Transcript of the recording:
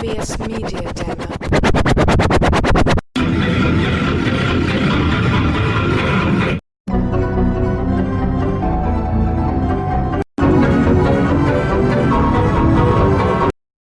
Demo. Media Demo.